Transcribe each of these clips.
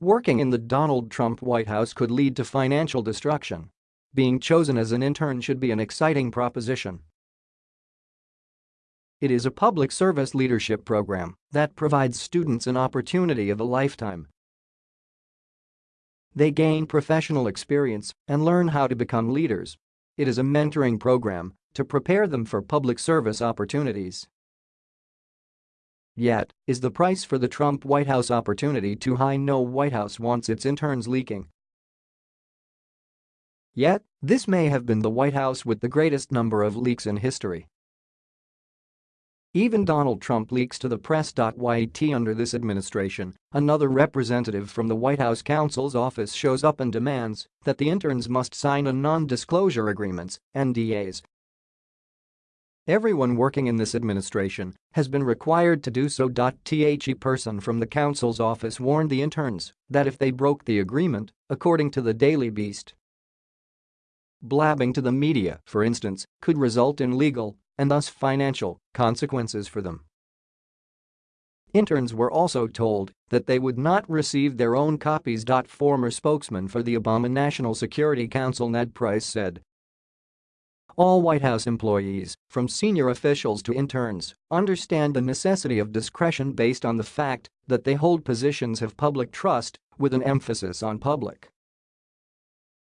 Working in the Donald Trump White House could lead to financial destruction. Being chosen as an intern should be an exciting proposition. It is a public service leadership program that provides students an opportunity of a lifetime. They gain professional experience and learn how to become leaders. It is a mentoring program to prepare them for public service opportunities. Yet, is the price for the Trump White House opportunity too high? No White House wants its interns leaking. Yet, this may have been the White House with the greatest number of leaks in history. Even Donald Trump leaks to the press. Yet under this administration, another representative from the White House counsel's office shows up and demands that the interns must sign a non-disclosure agreements, NDAs, Everyone working in this administration has been required to do so. The person from the counsel's office warned the interns that if they broke the agreement, according to the Daily Beast, blabbing to the media, for instance, could result in legal and thus financial consequences for them. Interns were also told that they would not receive their own copies. Former spokesman for the Obama National Security Council Ned Price said all White House employees, from senior officials to interns, understand the necessity of discretion based on the fact that they hold positions of public trust with an emphasis on public.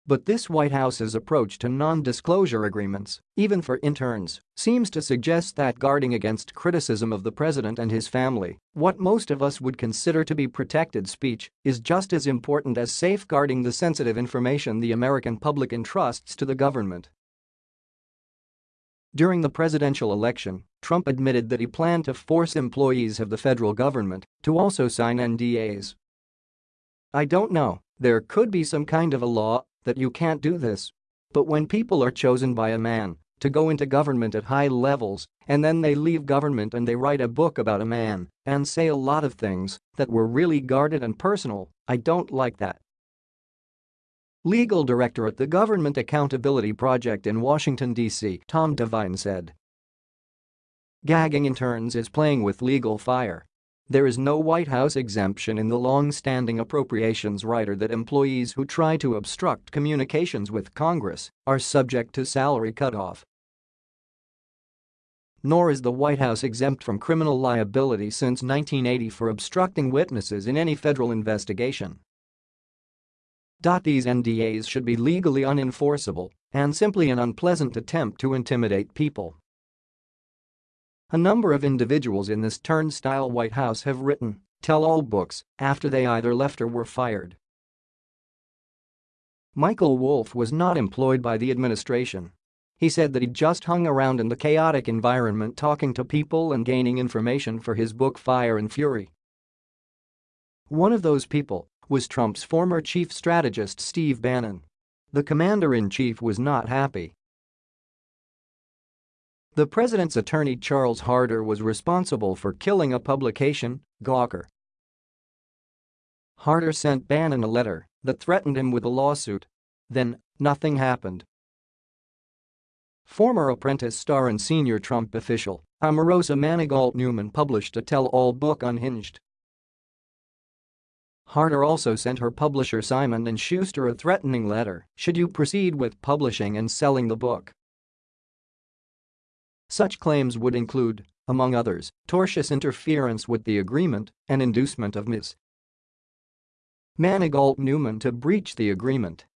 But this White House's approach to non-disclosure agreements, even for interns, seems to suggest that guarding against criticism of the president and his family, what most of us would consider to be protected speech, is just as important as safeguarding the sensitive information the American public entrusts to the government. During the presidential election, Trump admitted that he planned to force employees of the federal government to also sign NDAs. I don't know, there could be some kind of a law that you can't do this. But when people are chosen by a man to go into government at high levels and then they leave government and they write a book about a man and say a lot of things that were really guarded and personal, I don't like that. Legal director at the Government Accountability Project in Washington, D.C., Tom Devine said. Gagging interns is playing with legal fire. There is no White House exemption in the long-standing appropriations rider that employees who try to obstruct communications with Congress are subject to salary cutoff. Nor is the White House exempt from criminal liability since 1980 for obstructing witnesses in any federal investigation. These NDAs should be legally unenforceable and simply an unpleasant attempt to intimidate people. A number of individuals in this turnstile White House have written tell-all books after they either left or were fired. Michael Wolff was not employed by the administration. He said that he just hung around in the chaotic environment talking to people and gaining information for his book Fire and Fury. One of those people was Trump's former chief strategist Steve Bannon. The commander-in-chief was not happy. The president's attorney Charles Harder was responsible for killing a publication, Gawker. Harder sent Bannon a letter that threatened him with a lawsuit. Then, nothing happened. Former Apprentice star and senior Trump official, Omarosa Manigault Newman published a tell-all book Unhinged Harder also sent her publisher Simon & Schuster a threatening letter should you proceed with publishing and selling the book. Such claims would include, among others, tortious interference with the agreement and inducement of Ms. Manigault Newman to breach the agreement